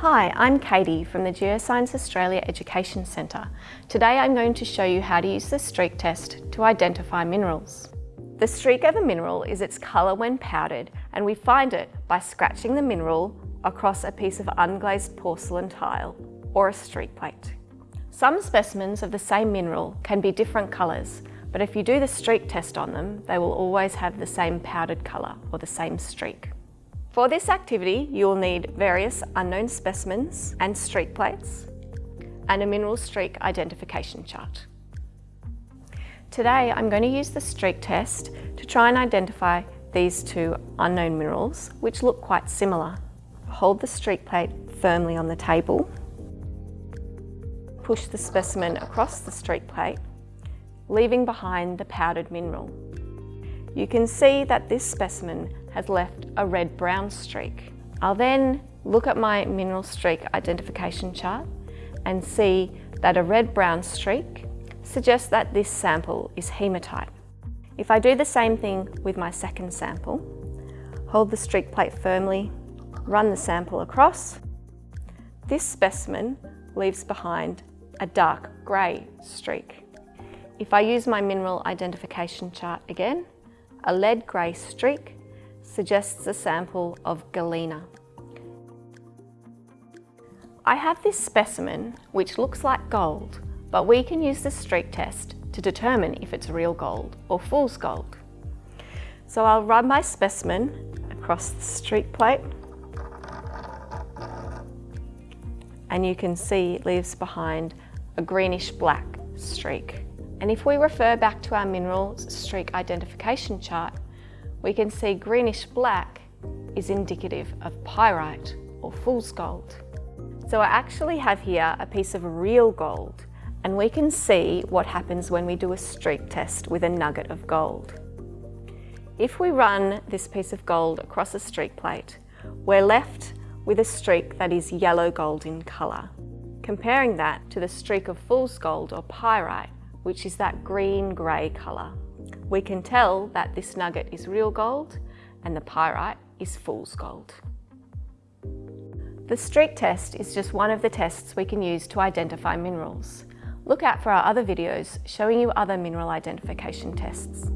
Hi, I'm Katie from the Geoscience Australia Education Centre. Today I'm going to show you how to use the streak test to identify minerals. The streak of a mineral is its colour when powdered and we find it by scratching the mineral across a piece of unglazed porcelain tile or a streak plate. Some specimens of the same mineral can be different colours but if you do the streak test on them, they will always have the same powdered colour or the same streak. For this activity, you will need various unknown specimens and streak plates and a mineral streak identification chart. Today, I'm going to use the streak test to try and identify these two unknown minerals, which look quite similar. Hold the streak plate firmly on the table. Push the specimen across the streak plate leaving behind the powdered mineral. You can see that this specimen has left a red-brown streak. I'll then look at my mineral streak identification chart and see that a red-brown streak suggests that this sample is hematite. If I do the same thing with my second sample, hold the streak plate firmly, run the sample across, this specimen leaves behind a dark grey streak. If I use my mineral identification chart again, a lead grey streak suggests a sample of galena. I have this specimen which looks like gold, but we can use the streak test to determine if it's real gold or fool's gold. So I'll run my specimen across the streak plate and you can see it leaves behind a greenish black streak. And if we refer back to our minerals streak identification chart, we can see greenish black is indicative of pyrite or fool's gold. So I actually have here a piece of real gold and we can see what happens when we do a streak test with a nugget of gold. If we run this piece of gold across a streak plate, we're left with a streak that is yellow gold in colour. Comparing that to the streak of fool's gold or pyrite, which is that green-grey colour. We can tell that this nugget is real gold and the pyrite is fool's gold. The streak test is just one of the tests we can use to identify minerals. Look out for our other videos showing you other mineral identification tests.